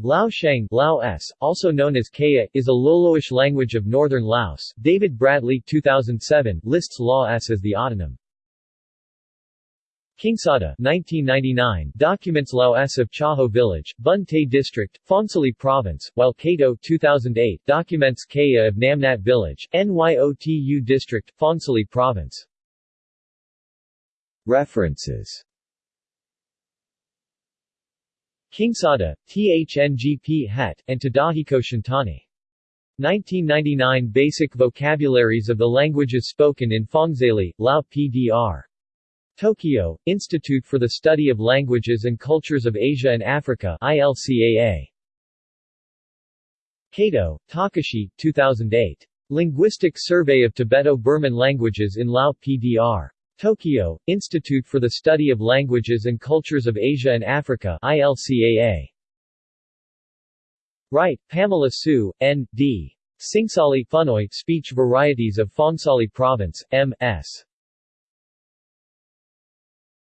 Lao Sheng Lao S, also known as Kaya, is a Loloish language of northern Laos. David Bradley 2007 lists Lao S as the autonym. Kingsada 1999 documents Lao S of Chaho Village, Bun Tay District, Phongsali Province, while Kato 2008 documents Kaya of Namnat Village, Nyotu District, Phongsali Province. References Kingsada, Thongpheth, and Tadahiko Shintani. 1999 Basic Vocabularies of the Languages Spoken in Phongsali, Lao PDR. Tokyo, Institute for the Study of Languages and Cultures of Asia and Africa ILCAA. Kato, Takashi, 2008. Linguistic Survey of Tibeto-Burman Languages in Lao PDR. Tokyo, Institute for the Study of Languages and Cultures of Asia and Africa ILCAA. Wright, Pamela Sue, N.D. Singsali Phunoy Speech Varieties of Phongsali Province, M.S.